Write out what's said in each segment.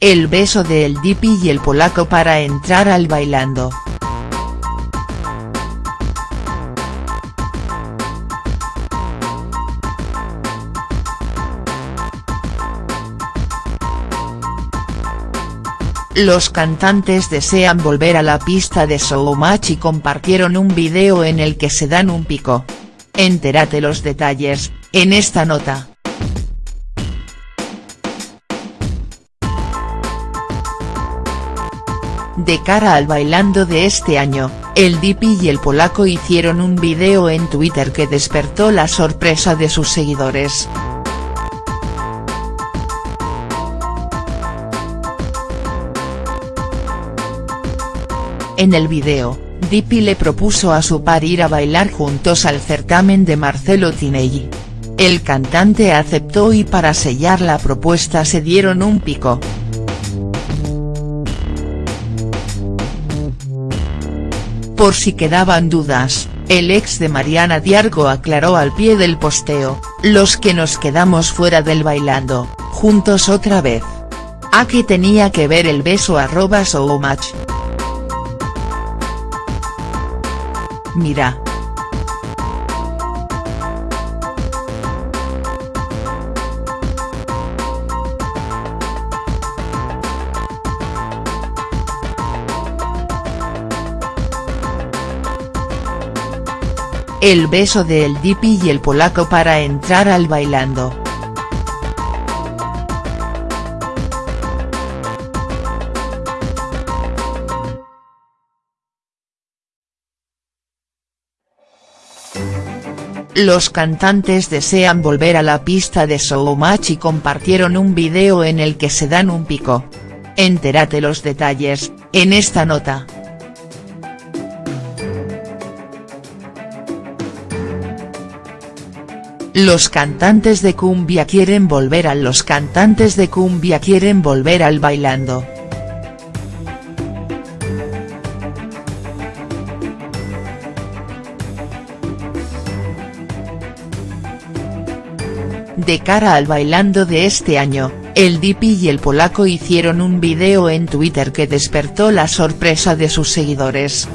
el beso de El Dipi y el polaco para entrar al bailando. Los cantantes desean volver a la pista de Showmatch y compartieron un video en el que se dan un pico. Entérate los detalles, en esta nota. De cara al bailando de este año, el Dipi y el polaco hicieron un video en Twitter que despertó la sorpresa de sus seguidores. En el video, Dipi le propuso a su par ir a bailar juntos al certamen de Marcelo Tinelli. El cantante aceptó y para sellar la propuesta se dieron un pico. Por si quedaban dudas, el ex de Mariana Diargo aclaró al pie del posteo, los que nos quedamos fuera del bailando, juntos otra vez. ¿A qué tenía que ver el beso arroba showmatch?. Mira. El beso de El Dipi y el polaco para entrar al bailando. Los cantantes desean volver a la pista de Showmatch y compartieron un video en el que se dan un pico. Entérate los detalles, en esta nota. Los cantantes de cumbia quieren volver a los cantantes de cumbia quieren volver al bailando. De cara al bailando de este año, el Dipi y el polaco hicieron un video en Twitter que despertó la sorpresa de sus seguidores.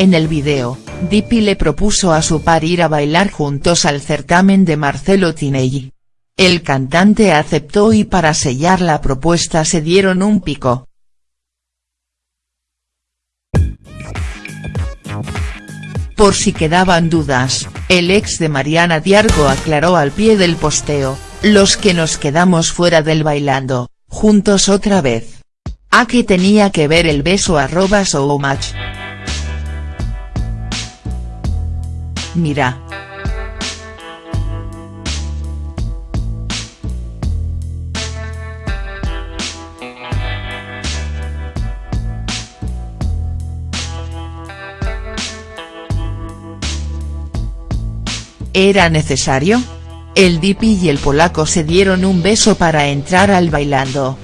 En el video, Dipi le propuso a su par ir a bailar juntos al certamen de Marcelo Tinelli. El cantante aceptó y para sellar la propuesta se dieron un pico. Por si quedaban dudas, el ex de Mariana Diargo aclaró al pie del posteo, los que nos quedamos fuera del bailando, juntos otra vez. ¿A qué tenía que ver el beso arroba showmatch?. Mira. ¿Era necesario? El Dipi y el polaco se dieron un beso para entrar al bailando.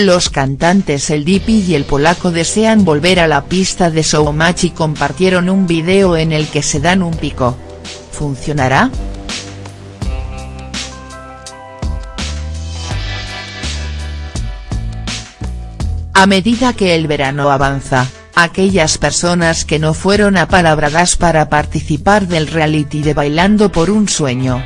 Los cantantes El Dipi y el polaco desean volver a la pista de Showmatch y compartieron un video en el que se dan un pico. ¿Funcionará?. A medida que el verano avanza, aquellas personas que no fueron apalabradas para participar del reality de Bailando por un Sueño.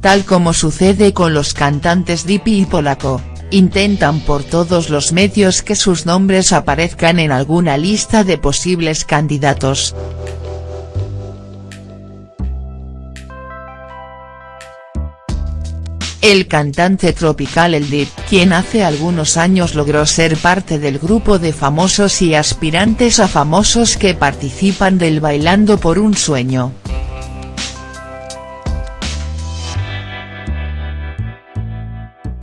Tal como sucede con los cantantes Dipi y Polaco, intentan por todos los medios que sus nombres aparezcan en alguna lista de posibles candidatos. El cantante tropical El Dip, quien hace algunos años logró ser parte del grupo de famosos y aspirantes a famosos que participan del Bailando por un Sueño.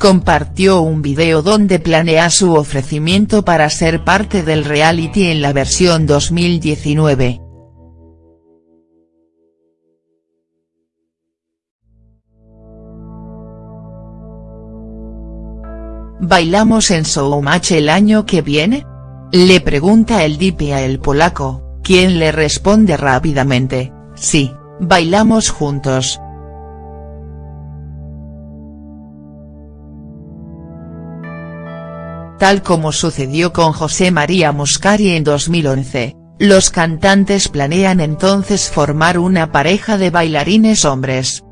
compartió un video donde planea su ofrecimiento para ser parte del reality en la versión 2019. ¿Bailamos en Showmatch el año que viene? Le pregunta el dipi a el polaco, quien le responde rápidamente, sí, bailamos juntos. Tal como sucedió con José María Muscari en 2011, los cantantes planean entonces formar una pareja de bailarines hombres.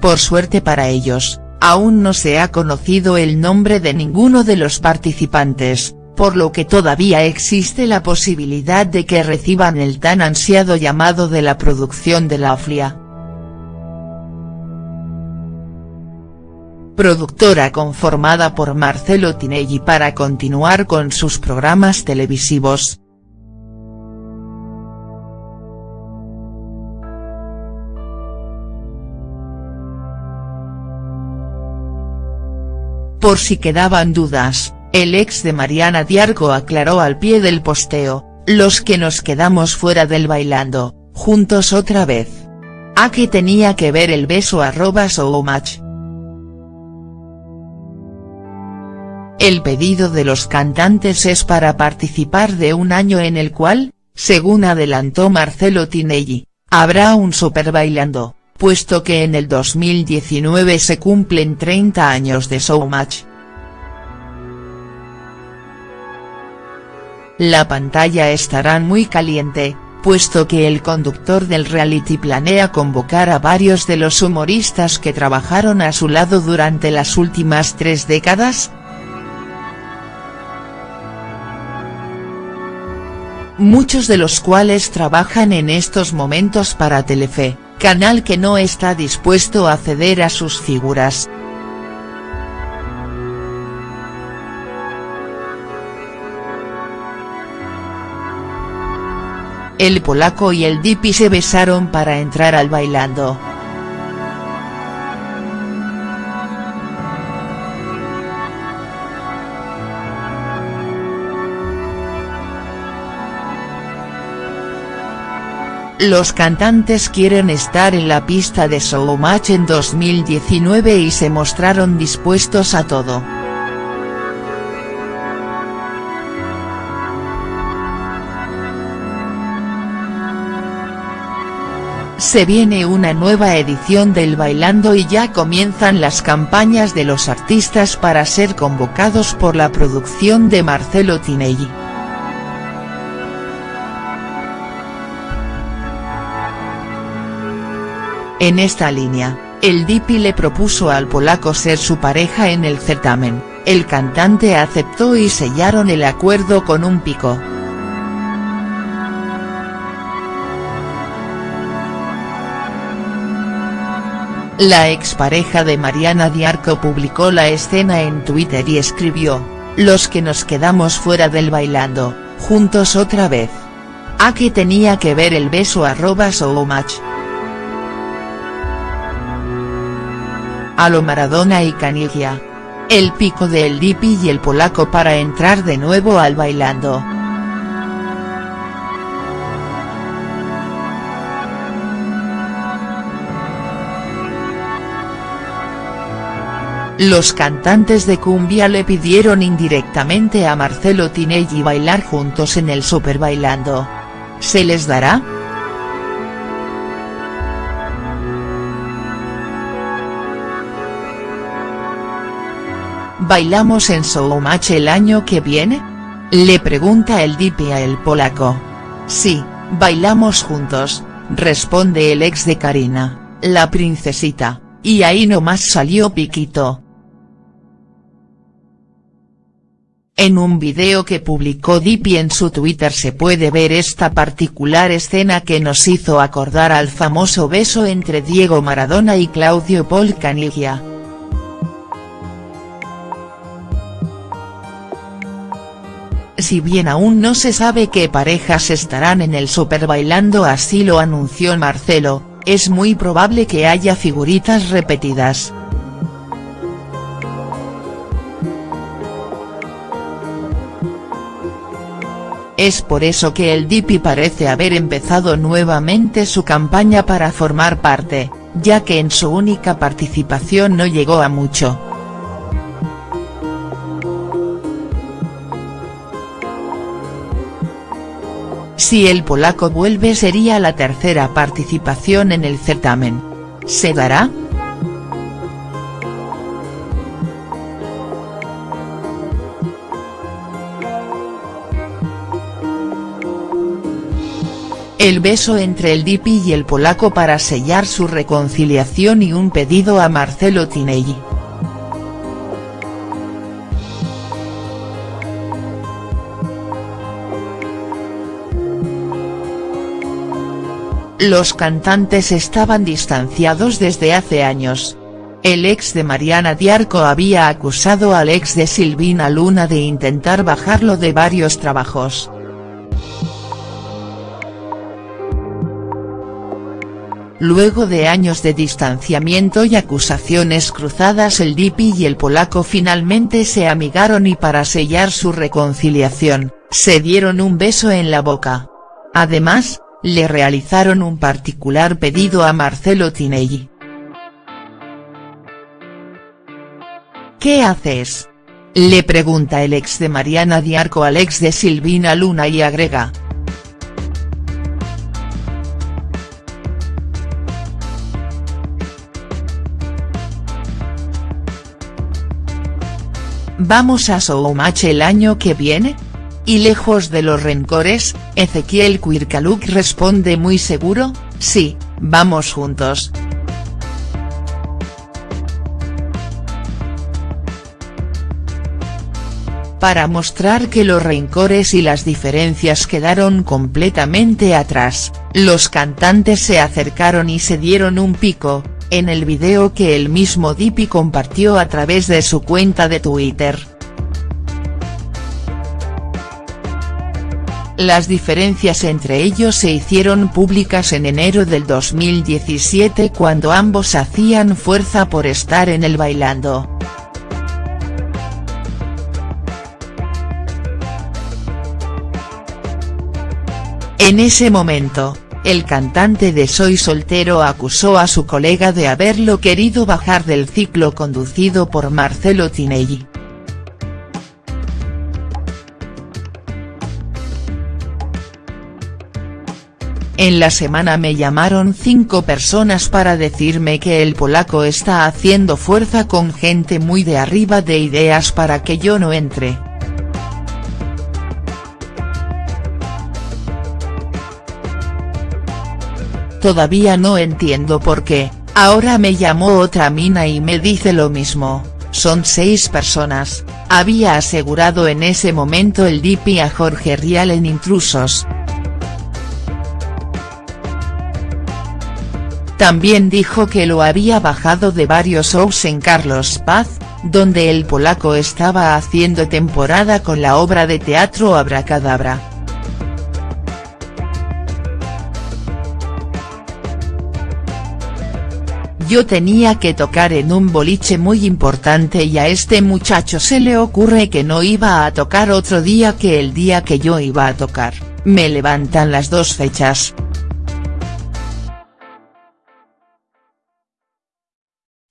Por suerte para ellos, aún no se ha conocido el nombre de ninguno de los participantes, por lo que todavía existe la posibilidad de que reciban el tan ansiado llamado de la producción de la OFLIA. Productora conformada por Marcelo Tinelli para continuar con sus programas televisivos, Por si quedaban dudas, el ex de Mariana Diarco aclaró al pie del posteo, los que nos quedamos fuera del bailando, juntos otra vez. ¿A qué tenía que ver el beso arroba match? El pedido de los cantantes es para participar de un año en el cual, según adelantó Marcelo Tinelli, habrá un super bailando puesto que en el 2019 se cumplen 30 años de Showmatch. La pantalla estará muy caliente, puesto que el conductor del reality planea convocar a varios de los humoristas que trabajaron a su lado durante las últimas tres décadas, muchos de los cuales trabajan en estos momentos para Telefe canal que no está dispuesto a ceder a sus figuras. El polaco y el Dipi se besaron para entrar al bailando. Los cantantes quieren estar en la pista de Showmatch en 2019 y se mostraron dispuestos a todo. Se viene una nueva edición del Bailando y ya comienzan las campañas de los artistas para ser convocados por la producción de Marcelo Tinelli. En esta línea, el Dipi le propuso al polaco ser su pareja en el certamen, el cantante aceptó y sellaron el acuerdo con un pico. La expareja de Mariana Diarco publicó la escena en Twitter y escribió, los que nos quedamos fuera del bailando, juntos otra vez. ¿A qué tenía que ver el beso arroba match? A lo Maradona y Caniggia. El pico de El Dipi y el polaco para entrar de nuevo al bailando. Los cantantes de cumbia le pidieron indirectamente a Marcelo Tinelli bailar juntos en el Super Bailando. ¿Se les dará?. ¿Bailamos en Showmatch el año que viene? Le pregunta el Dipi a el polaco. Sí, bailamos juntos, responde el ex de Karina, la princesita, y ahí nomás salió Piquito. En un video que publicó Dipi en su Twitter se puede ver esta particular escena que nos hizo acordar al famoso beso entre Diego Maradona y Claudio Paul. Si bien aún no se sabe qué parejas estarán en el Super Bailando así lo anunció Marcelo, es muy probable que haya figuritas repetidas. Es por eso que el Dipi parece haber empezado nuevamente su campaña para formar parte, ya que en su única participación no llegó a mucho. Si el polaco vuelve sería la tercera participación en el certamen. ¿Se dará?. El beso entre el Dipi y el polaco para sellar su reconciliación y un pedido a Marcelo Tinelli. Los cantantes estaban distanciados desde hace años. El ex de Mariana Diarco había acusado al ex de Silvina Luna de intentar bajarlo de varios trabajos. Luego de años de distanciamiento y acusaciones cruzadas el Dipi y el polaco finalmente se amigaron y para sellar su reconciliación, se dieron un beso en la boca. Además, le realizaron un particular pedido a Marcelo Tinelli. ¿Qué haces?. Le pregunta el ex de Mariana Diarco al ex de Silvina Luna y agrega. ¿Vamos a Showmatch el año que viene?. Y lejos de los rencores, Ezequiel Quirkaluk responde muy seguro, sí, vamos juntos. Para mostrar que los rencores y las diferencias quedaron completamente atrás, los cantantes se acercaron y se dieron un pico, en el video que el mismo Dipi compartió a través de su cuenta de Twitter. Las diferencias entre ellos se hicieron públicas en enero del 2017 cuando ambos hacían fuerza por estar en el bailando. En ese momento, el cantante de Soy Soltero acusó a su colega de haberlo querido bajar del ciclo conducido por Marcelo Tinelli. En la semana me llamaron cinco personas para decirme que el polaco está haciendo fuerza con gente muy de arriba de ideas para que yo no entre. Todavía no entiendo por qué, ahora me llamó otra mina y me dice lo mismo, son seis personas, había asegurado en ese momento el DP a Jorge Rial en Intrusos. También dijo que lo había bajado de varios shows en Carlos Paz, donde el polaco estaba haciendo temporada con la obra de teatro Abracadabra. Yo tenía que tocar en un boliche muy importante y a este muchacho se le ocurre que no iba a tocar otro día que el día que yo iba a tocar, me levantan las dos fechas.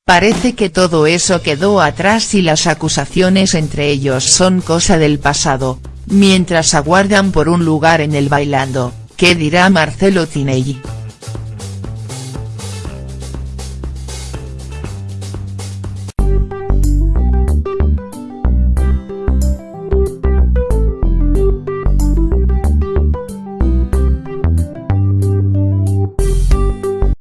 Parece que todo eso quedó atrás y las acusaciones entre ellos son cosa del pasado, mientras aguardan por un lugar en el bailando, ¿qué dirá Marcelo Tinelli?.